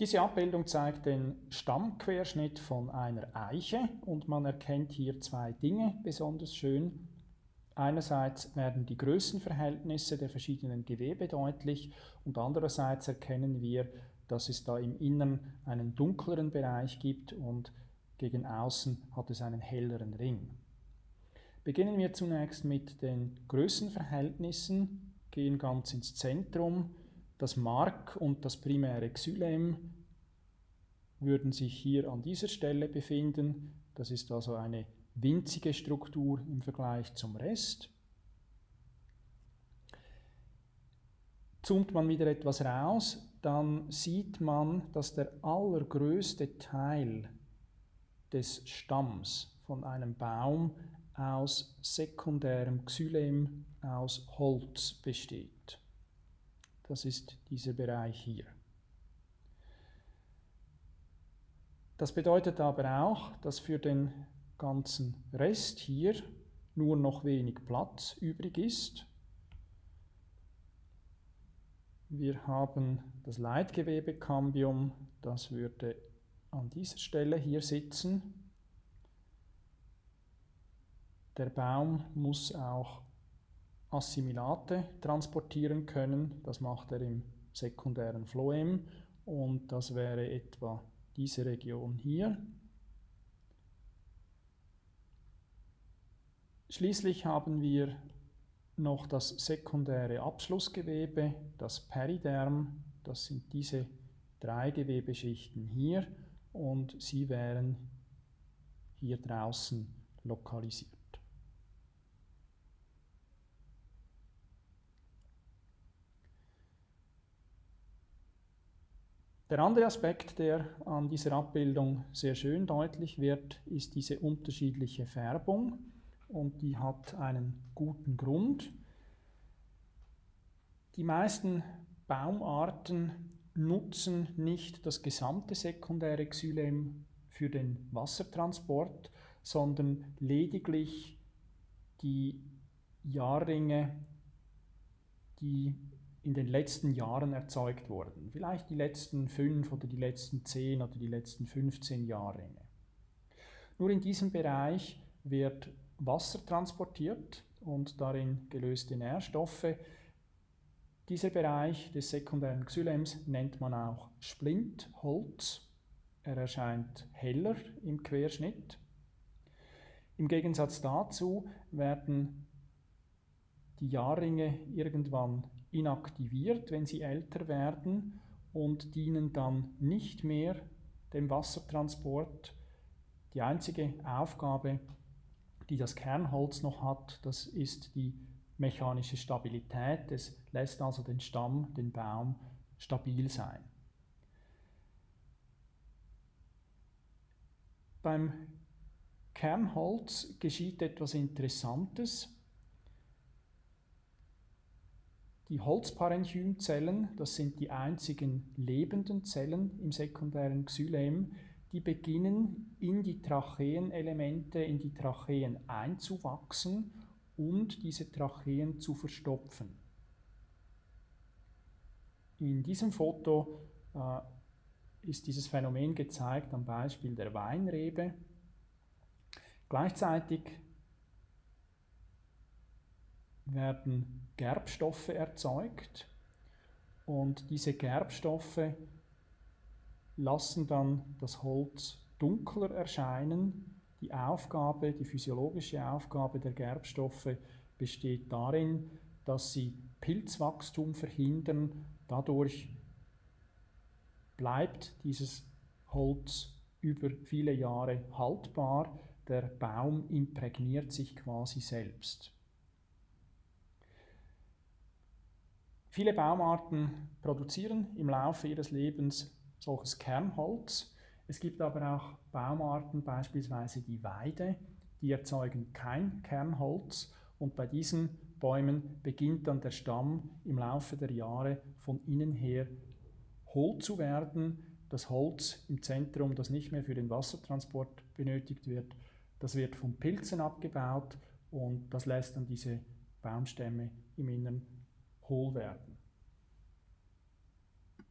Diese Abbildung zeigt den Stammquerschnitt von einer Eiche und man erkennt hier zwei Dinge besonders schön. Einerseits werden die Größenverhältnisse der verschiedenen Gewebe deutlich und andererseits erkennen wir, dass es da im Innern einen dunkleren Bereich gibt und gegen außen hat es einen helleren Ring. Beginnen wir zunächst mit den Größenverhältnissen, gehen ganz ins Zentrum. Das Mark und das primäre Xylem würden sich hier an dieser Stelle befinden. Das ist also eine winzige Struktur im Vergleich zum Rest. Zoomt man wieder etwas raus, dann sieht man, dass der allergrößte Teil des Stamms von einem Baum aus sekundärem Xylem aus Holz besteht. Das ist dieser Bereich hier. Das bedeutet aber auch, dass für den ganzen Rest hier nur noch wenig Platz übrig ist. Wir haben das Leitgewebekambium, das würde an dieser Stelle hier sitzen. Der Baum muss auch Assimilate transportieren können. Das macht er im sekundären Phloem und das wäre etwa diese Region hier. Schließlich haben wir noch das sekundäre Abschlussgewebe, das Periderm. Das sind diese drei Gewebeschichten hier und sie wären hier draußen lokalisiert. Der andere Aspekt, der an dieser Abbildung sehr schön deutlich wird, ist diese unterschiedliche Färbung und die hat einen guten Grund. Die meisten Baumarten nutzen nicht das gesamte sekundäre Xylem für den Wassertransport, sondern lediglich die Jahrringe, die in den letzten Jahren erzeugt wurden. Vielleicht die letzten fünf oder die letzten zehn oder die letzten 15 Jahrringe. Nur in diesem Bereich wird Wasser transportiert und darin gelöste Nährstoffe. Dieser Bereich des sekundären Xylems nennt man auch Splintholz. Er erscheint heller im Querschnitt. Im Gegensatz dazu werden die Jahrringe irgendwann inaktiviert, wenn sie älter werden und dienen dann nicht mehr dem Wassertransport. Die einzige Aufgabe die das Kernholz noch hat, das ist die mechanische Stabilität. Es lässt also den Stamm, den Baum stabil sein. Beim Kernholz geschieht etwas Interessantes. Die Holzparenchymzellen, das sind die einzigen lebenden Zellen im sekundären Xylem, die beginnen in die Tracheenelemente, in die Tracheen einzuwachsen und diese Tracheen zu verstopfen. In diesem Foto äh, ist dieses Phänomen gezeigt am Beispiel der Weinrebe. Gleichzeitig werden Gerbstoffe erzeugt und diese Gerbstoffe lassen dann das Holz dunkler erscheinen. Die Aufgabe, die physiologische Aufgabe der Gerbstoffe besteht darin, dass sie Pilzwachstum verhindern. Dadurch bleibt dieses Holz über viele Jahre haltbar. Der Baum imprägniert sich quasi selbst. Viele Baumarten produzieren im Laufe ihres Lebens solches Kernholz. Es gibt aber auch Baumarten, beispielsweise die Weide, die erzeugen kein Kernholz und bei diesen Bäumen beginnt dann der Stamm im Laufe der Jahre von innen her hohl zu werden. Das Holz im Zentrum, das nicht mehr für den Wassertransport benötigt wird, das wird von Pilzen abgebaut und das lässt dann diese Baumstämme im Innern hohl werden.